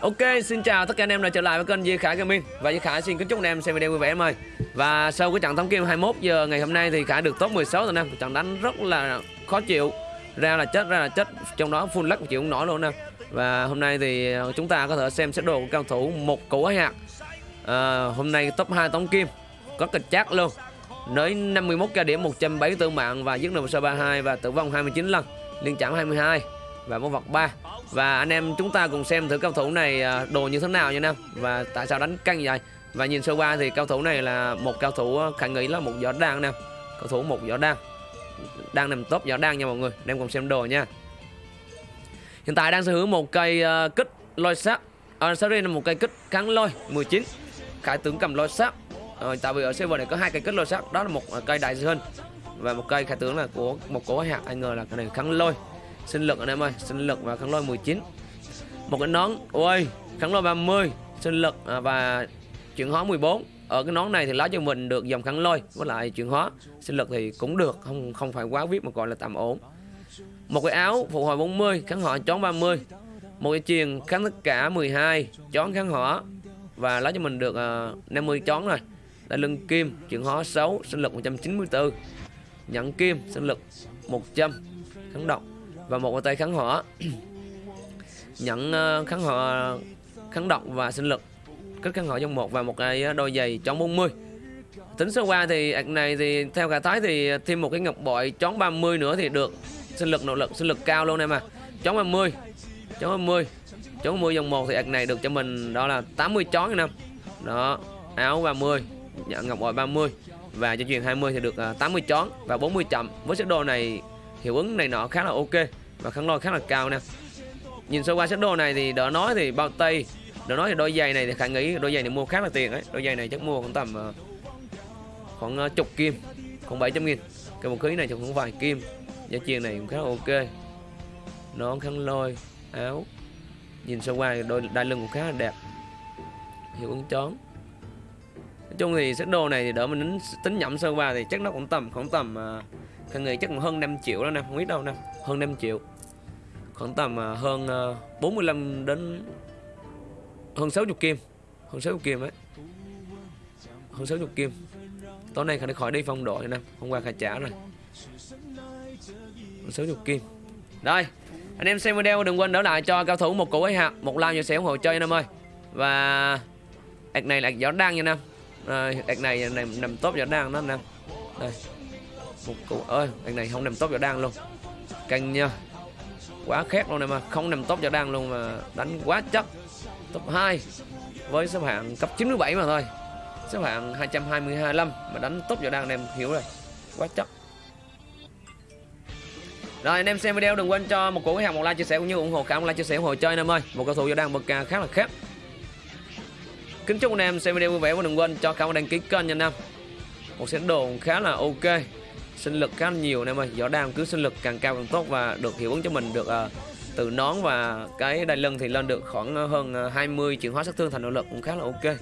Ok, xin chào tất cả anh em đã trở lại với kênh Di Khải Gaming. Và Di Khải xin kính chúc anh em xem video vui vẻ em ơi. Và sau cái trận thống kim 21 giờ ngày hôm nay thì Khải được top 16 rồi nè, Trận đánh rất là khó chịu. Ra là chết, ra là chết. Trong đó full lắc chịu không nổi luôn nè. Và hôm nay thì ờ, chúng ta có thể xem xét đồ của cao thủ một củ hạt à, Hôm nay top 2 tống kim. Có kịch chát luôn. Nới 51 ca điểm 174 mạng và giết được 32 và tử vong 29 lần. Liên chạm 22 và bốn vật 3 và anh em chúng ta cùng xem thử cao thủ này à, đồ như thế nào nha Nam. Và tại sao đánh căng vậy? Và nhìn sơ qua thì cao thủ này là một cao thủ à, khả nghĩ là một võ đan nè cao thủ một võ đan. Đang nằm top võ đan nha mọi người. Anh em cùng xem đồ nha. Hiện tại đang sở hữu một cây uh, kích lôi sát à, sorry là một cây kích kháng lôi 19 khải tướng cầm lôi sát à, ờ, tại vì ở server này có hai cây kích lôi sát đó là một à, cây đại dương. Và một cây khải tướng là của một cổ hạt anh ngờ là cái này kháng lôi sinh lực anh em ơi sinh lực và kháng lôi 19 một cái nón ôi kháng lôi 30 sinh lực và chuyển hóa 14 ở cái nón này thì lá cho mình được dòng kháng lôi với lại chuyển hóa. Sinh lực thì cũng được không không phải quá viết mà gọi là tạm ổn. Một cái áo phục hồi 40 kháng hỏa chón 30 một cái chiền kháng tất cả 12 chón kháng hỏa. Và lá cho mình được à, uh, 50 chón rồi. Là lưng kim chuyển hóa 6 sinh lực 194 nhẫn kim sinh lực 100 kháng động và một tay kháng hỏa nhận uh, kháng hỏa kháng độc và sinh lực. Kích kháng hỏa trong một và một cái đôi giày chón 40 tính sơ qua thì ạc này thì theo cả thái thì thêm một cái ngọc bội chón 30 nữa thì được. Sinh lực nội lực sinh lực cao luôn em à. Chón 30 chón 30 chón 30 dòng một thì ạc này được cho mình đó là 80 chón em đó áo 30 nhận ngọc bội 30 và cho truyền 20 thì được 80 chón và 40 chậm. Với set đồ này hiệu ứng này nọ khá là ok và khăn lôi khá là cao nè. Nhìn sơ qua set đồ này thì đỡ nói thì bao tây đỡ nói thì đôi giày này thì khả nghĩ đôi giày này mua khá là tiền đấy đôi giày này chắc mua ờ, khoảng tầm uh, khoảng uh, chục kim khoảng 700 nghìn. Cái một khí này chắc cũng vài kim. Giá chiên này cũng khá là ok. Nón khăn lôi áo. Nhìn sơ qua đôi đai lưng cũng khá là đẹp. Hiệu ứng chón chung thì set đồ này thì đỡ mình tính, tính nhẩm sơ qua thì chắc nó cũng tầm khoảng tầm à, uh, Khang nghĩ chắc hơn 5 triệu đó nè, không biết đâu nè, hơn 5 triệu. Khoảng tầm uh, hơn à, uh, 45 đến hơn 60 kim, hơn 60 kim ấy. Hơn 60 kim. Tối nay khả khỏi đi phong độ nè, hôm qua khả trả rồi. Hơn 60 kim. đây anh em xem video đừng quên đỡ lại cho cao thủ một củ ấy hạt, một like và sẽ ủng hộ chơi anh em ơi. Và ạc này là gió đang nha nam. Ờ, anh này này nằm, nằm tốt đang đó nè. Đây. Một cụ ơi anh này không nằm top vào đang luôn. Canh nha. Quá khét luôn này mà không nằm top vào đang luôn mà đánh quá chắc top 2 với xếp hạng cấp 97 mà thôi. Xếp hạng 225 mà đánh top vào đang em hiểu rồi. Quá chắc rồi anh em xem video đừng quên cho một cổ hàng một like chia sẻ cũng như ủng hộ cả một like chia sẻ ủng hộ chơi anh em ơi. Một cầu thủ vào đang bậc ca khá là khác Kính chúc anh em xem video vui vẻ và đừng quên cho cảm ơn đăng ký kênh nha anh em. Một sẵn đồ khá là ok. Sinh lực khá là nhiều anh em ơi. Võ đam cứ sinh lực càng cao càng tốt và được hiệu ứng cho mình được ờ, uh, từ nón và cái đai lưng thì lên được khoảng ờ, hơn ờ, 20 chuyển hóa sát thương thành nội lực cũng khá là ok.